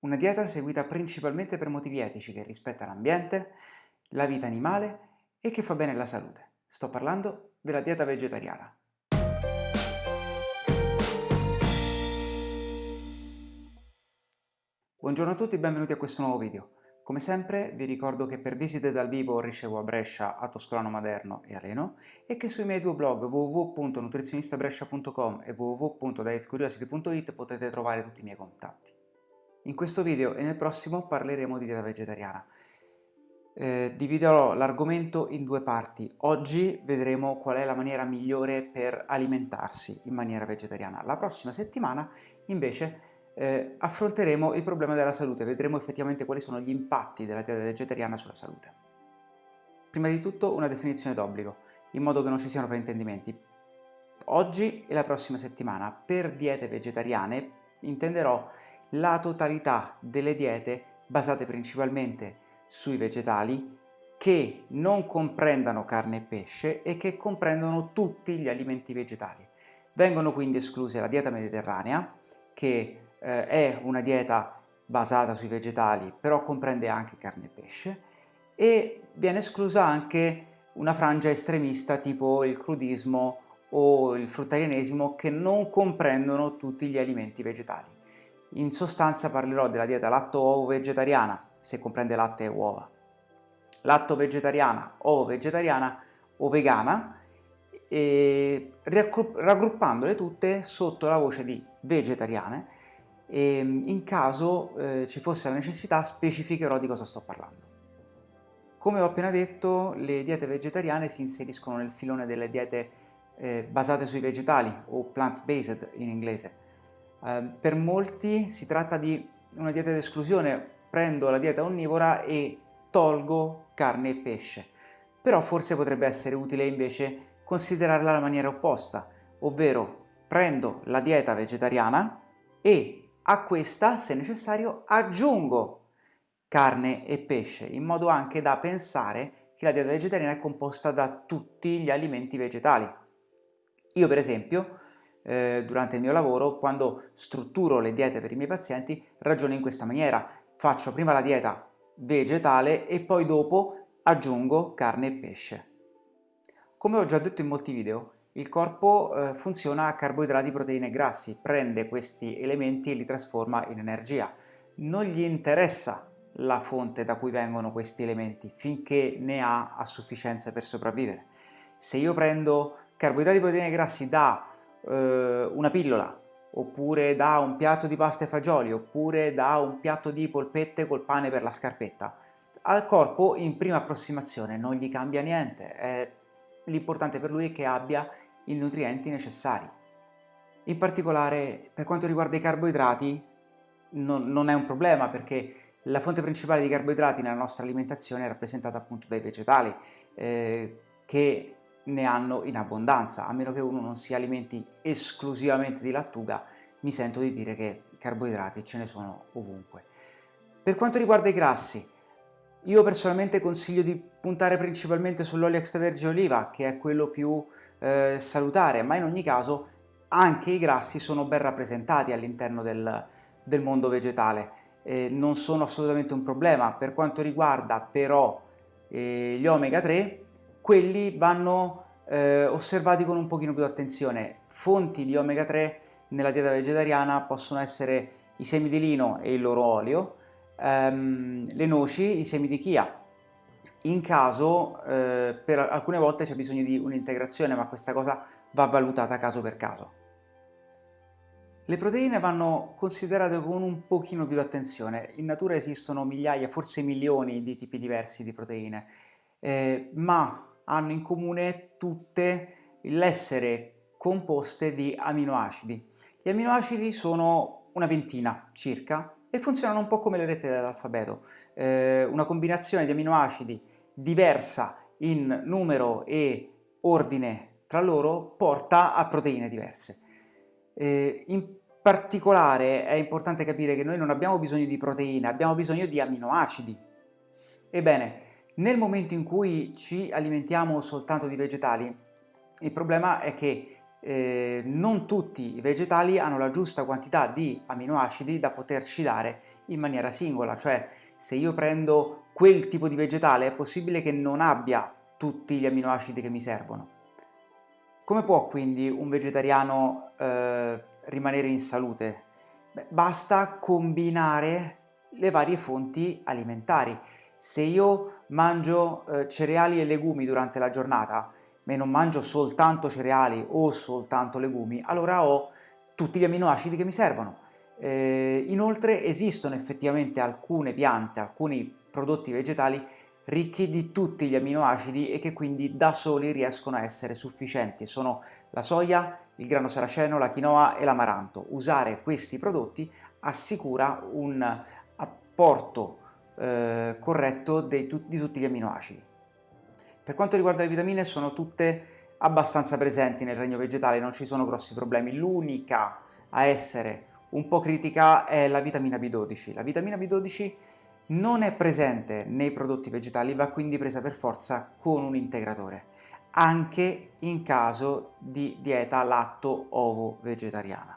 Una dieta seguita principalmente per motivi etici che rispetta l'ambiente, la vita animale e che fa bene alla salute. Sto parlando della dieta vegetariana. Buongiorno a tutti e benvenuti a questo nuovo video. Come sempre vi ricordo che per visite dal vivo ricevo a Brescia, a Toscolano Maderno e a Reno e che sui miei due blog www.nutrizionistabrescia.com e www.dietcuriosity.it potete trovare tutti i miei contatti. In questo video e nel prossimo parleremo di dieta vegetariana. Eh, dividerò l'argomento in due parti. Oggi vedremo qual è la maniera migliore per alimentarsi in maniera vegetariana. La prossima settimana invece eh, affronteremo il problema della salute, vedremo effettivamente quali sono gli impatti della dieta vegetariana sulla salute. Prima di tutto una definizione d'obbligo, in modo che non ci siano fraintendimenti. Oggi e la prossima settimana per diete vegetariane intenderò la totalità delle diete basate principalmente sui vegetali che non comprendano carne e pesce e che comprendono tutti gli alimenti vegetali. Vengono quindi escluse la dieta mediterranea, che eh, è una dieta basata sui vegetali, però comprende anche carne e pesce, e viene esclusa anche una frangia estremista tipo il crudismo o il fruttarianesimo che non comprendono tutti gli alimenti vegetali. In sostanza parlerò della dieta latto-ovo vegetariana, se comprende latte e uova, latto vegetariana, ovo vegetariana o vegana, raggruppandole tutte sotto la voce di vegetariane e in caso eh, ci fosse la necessità specificherò di cosa sto parlando. Come ho appena detto, le diete vegetariane si inseriscono nel filone delle diete eh, basate sui vegetali o plant-based in inglese, Ehm, per molti si tratta di una dieta d'esclusione, prendo la dieta onnivora e tolgo carne e pesce. Però forse potrebbe essere utile invece considerarla la maniera opposta, ovvero prendo la dieta vegetariana e a questa, se necessario, aggiungo carne e pesce, in modo anche da pensare che la dieta vegetariana è composta da tutti gli alimenti vegetali. Io per esempio eh, durante il mio lavoro, quando strutturo le diete per i miei pazienti, ragiono in questa maniera. Faccio prima la dieta vegetale e poi dopo aggiungo carne e pesce. Come ho già detto in molti video, il corpo eh, funziona a carboidrati, proteine e grassi, prende questi elementi e li trasforma in energia. Non gli interessa la fonte da cui vengono questi elementi, finché ne ha a sufficienza per sopravvivere. Se io prendo carboidrati, proteine e grassi da eh, una pillola, oppure da un piatto di pasta e fagioli, oppure da un piatto di polpette col pane per la scarpetta. Al corpo in prima approssimazione non gli cambia niente, l'importante per lui è che abbia i nutrienti necessari. In particolare per quanto riguarda i carboidrati non, non è un problema perché la fonte principale di carboidrati nella nostra alimentazione è rappresentata appunto dai vegetali eh, che ne hanno in abbondanza, a meno che uno non si alimenti esclusivamente di lattuga, mi sento di dire che i carboidrati ce ne sono ovunque. Per quanto riguarda i grassi, io personalmente consiglio di puntare principalmente sull'olio extravergine oliva, che è quello più eh, salutare, ma in ogni caso anche i grassi sono ben rappresentati all'interno del, del, mondo vegetale, eh, non sono assolutamente un problema. Per quanto riguarda però eh, gli omega 3, quelli vanno eh, osservati con un pochino più di attenzione. Fonti di omega 3 nella dieta vegetariana possono essere i semi di lino e il loro olio, ehm, le noci, i semi di chia. In caso, eh, per alcune volte c'è bisogno di un'integrazione, ma questa cosa va valutata caso per caso. Le proteine vanno considerate con un pochino più di attenzione. In natura esistono migliaia, forse milioni di tipi diversi di proteine, eh, ma hanno in comune tutte l'essere composte di aminoacidi. Gli aminoacidi sono una ventina circa e funzionano un po' come le lettere dell'alfabeto. Eh, una combinazione di aminoacidi diversa in numero e ordine tra loro porta a proteine diverse. Eh, in particolare è importante capire che noi non abbiamo bisogno di proteine, abbiamo bisogno di aminoacidi. Ebbene, nel momento in cui ci alimentiamo soltanto di vegetali, il problema è che eh, non tutti i vegetali hanno la giusta quantità di aminoacidi da poterci dare in maniera singola, cioè se io prendo quel tipo di vegetale è possibile che non abbia tutti gli aminoacidi che mi servono. Come può quindi un vegetariano eh, rimanere in salute? Beh, basta combinare le varie fonti alimentari. Se io mangio eh, cereali e legumi durante la giornata, ma non mangio soltanto cereali o soltanto legumi, allora ho tutti gli aminoacidi che mi servono. Eh, inoltre esistono effettivamente alcune piante, alcuni prodotti vegetali ricchi di tutti gli aminoacidi e che quindi da soli riescono a essere sufficienti. Sono la soia, il grano saraceno, la quinoa e l'amaranto. Usare questi prodotti assicura un apporto eh, corretto di, di tutti gli aminoacidi. Per quanto riguarda le vitamine sono tutte abbastanza presenti nel regno vegetale, non ci sono grossi problemi. L'unica a essere un po' critica è la vitamina B12. La vitamina B12 non è presente nei prodotti vegetali, va quindi presa per forza con un integratore, anche in caso di dieta latto-ovo vegetariana.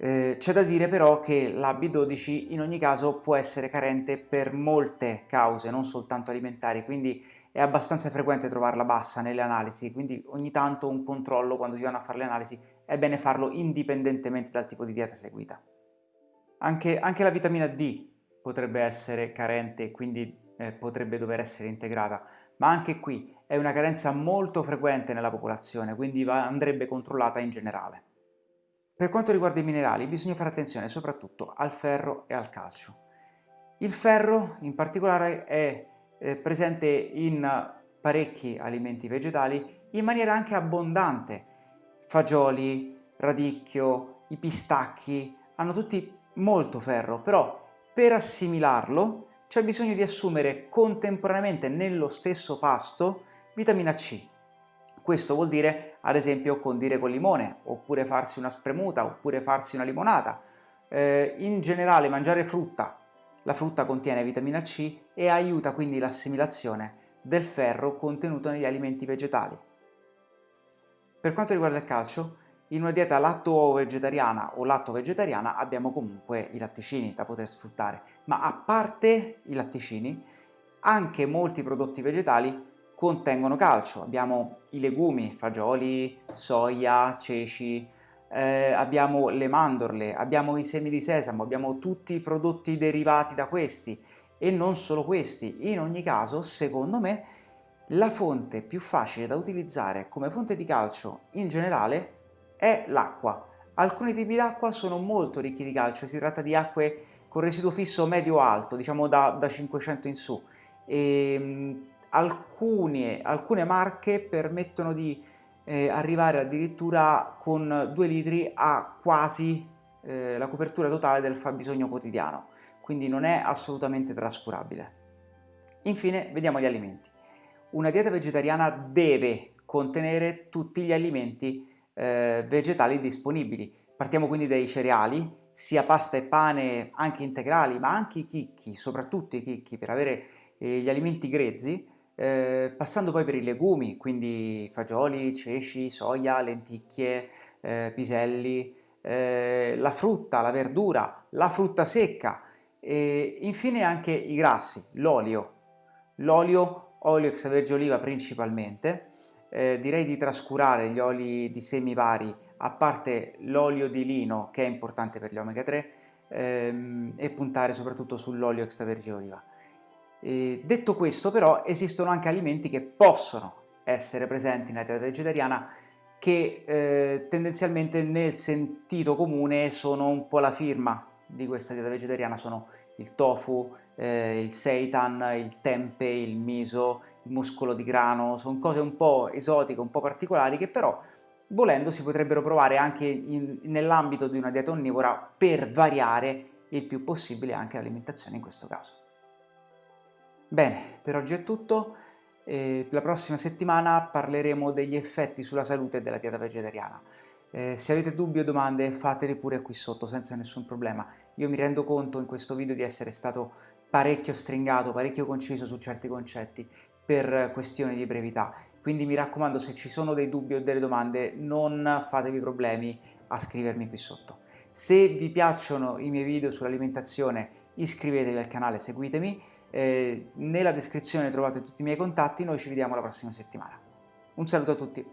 Eh, C'è da dire però che la B12 in ogni caso può essere carente per molte cause, non soltanto alimentari, quindi è abbastanza frequente trovarla bassa nelle analisi, quindi ogni tanto un controllo quando si vanno a fare le analisi è bene farlo indipendentemente dal tipo di dieta seguita. Anche, anche la vitamina D potrebbe essere carente e quindi eh, potrebbe dover essere integrata, ma anche qui è una carenza molto frequente nella popolazione, quindi va, andrebbe controllata in generale. Per quanto riguarda i minerali bisogna fare attenzione soprattutto al ferro e al calcio. Il ferro in particolare è eh, presente in parecchi alimenti vegetali in maniera anche abbondante. Fagioli, radicchio, i pistacchi hanno tutti molto ferro, però per assimilarlo c'è bisogno di assumere contemporaneamente nello stesso pasto vitamina C. Questo vuol dire, ad esempio, condire con limone, oppure farsi una spremuta, oppure farsi una limonata. Eh, in generale mangiare frutta, la frutta contiene vitamina C e aiuta quindi l'assimilazione del ferro contenuto negli alimenti vegetali. Per quanto riguarda il calcio, in una dieta latto-vegetariana o latto-vegetariana abbiamo comunque i latticini da poter sfruttare, ma a parte i latticini, anche molti prodotti vegetali contengono calcio. Abbiamo i legumi, fagioli, soia, ceci, eh, abbiamo le mandorle, abbiamo i semi di sesamo, abbiamo tutti i prodotti derivati da questi e non solo questi. In ogni caso, secondo me, la fonte più facile da utilizzare come fonte di calcio in generale è l'acqua. Alcuni tipi d'acqua sono molto ricchi di calcio, si tratta di acque con residuo fisso medio-alto, diciamo da, da, 500 in su. E, ehm, alcune, alcune marche permettono di eh, arrivare addirittura con 2 litri a quasi eh, la copertura totale del fabbisogno quotidiano, quindi non è assolutamente trascurabile. Infine vediamo gli alimenti. Una dieta vegetariana deve contenere tutti gli alimenti eh, vegetali disponibili. Partiamo quindi dai cereali, sia pasta e pane anche integrali, ma anche i chicchi, soprattutto i chicchi, per avere eh, gli alimenti grezzi, eh, passando poi per i legumi, quindi fagioli, ceci, soia, lenticchie, eh, piselli, eh, la frutta, la verdura, la frutta secca e infine anche i grassi, l'olio, l'olio, olio extravergine oliva principalmente, eh, direi di trascurare gli oli di semi vari, a parte l'olio di lino che è importante per gli omega 3, ehm, e puntare soprattutto sull'olio extravergine oliva. E detto questo però esistono anche alimenti che possono essere presenti nella dieta vegetariana che eh, tendenzialmente nel sentito comune sono un po' la firma di questa dieta vegetariana, sono il tofu, eh, il seitan, il tempe, il miso, il muscolo di grano, sono cose un po' esotiche, un po' particolari che però volendo si potrebbero provare anche nell'ambito di una dieta onnivora per variare il più possibile anche l'alimentazione in questo caso. Bene, per oggi è tutto, eh, la prossima settimana parleremo degli effetti sulla salute della dieta vegetariana. Eh, se avete dubbi o domande fateli pure qui sotto senza nessun problema. Io mi rendo conto in questo video di essere stato parecchio stringato, parecchio conciso su certi concetti per questioni di brevità. Quindi mi raccomando, se ci sono dei dubbi o delle domande, non fatevi problemi a scrivermi qui sotto. Se vi piacciono i miei video sull'alimentazione iscrivetevi al canale, seguitemi, nella descrizione trovate tutti i miei contatti, noi ci vediamo la prossima settimana. Un saluto a tutti!